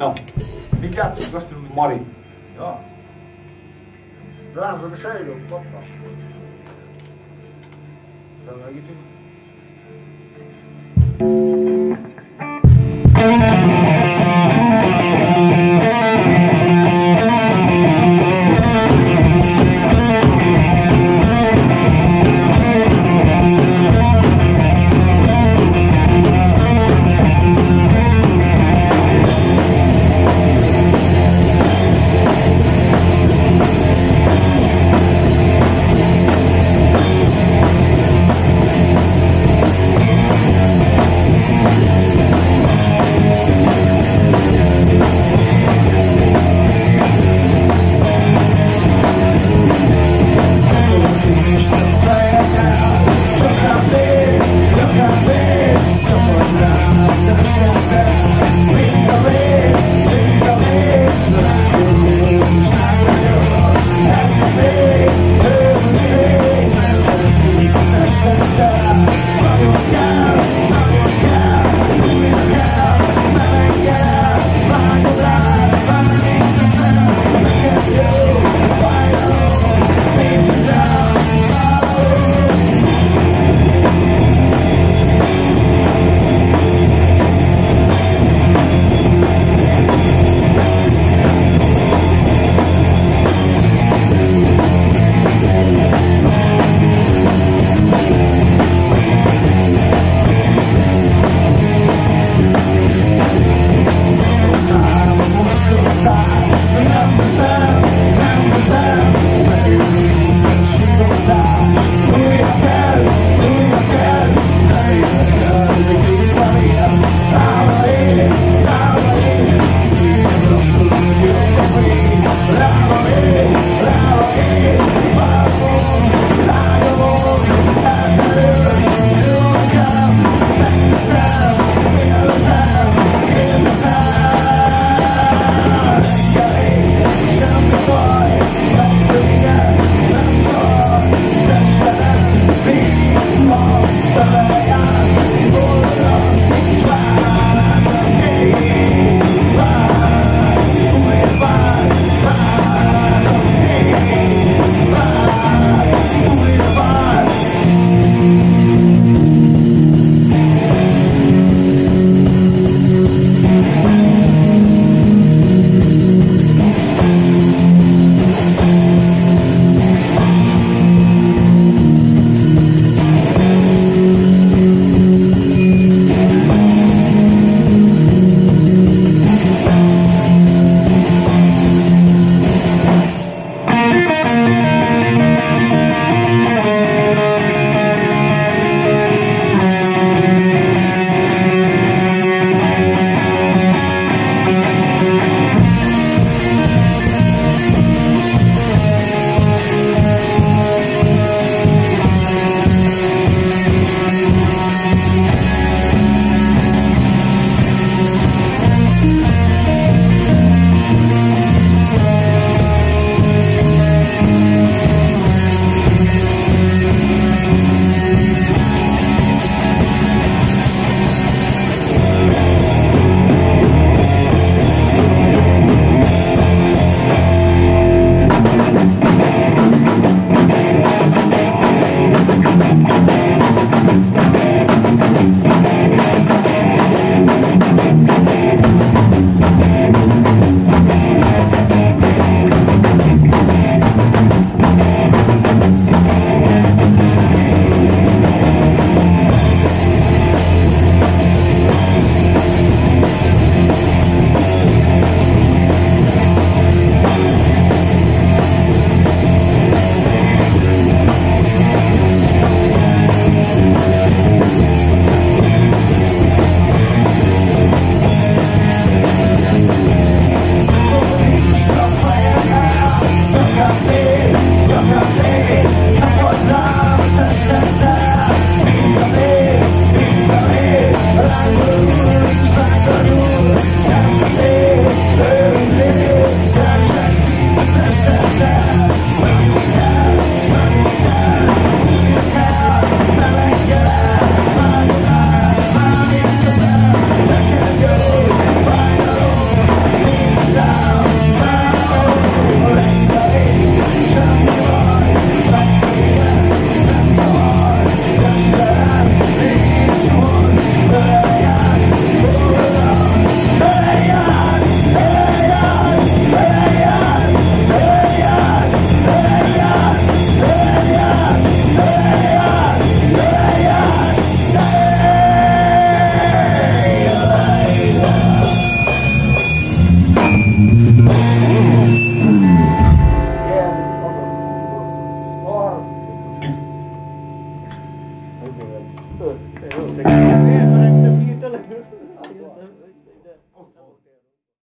Não. Mi piace questo non mi Mori. No. Razzo di cielo, papà. Sono aiuto